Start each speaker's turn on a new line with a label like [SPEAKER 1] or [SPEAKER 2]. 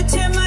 [SPEAKER 1] every time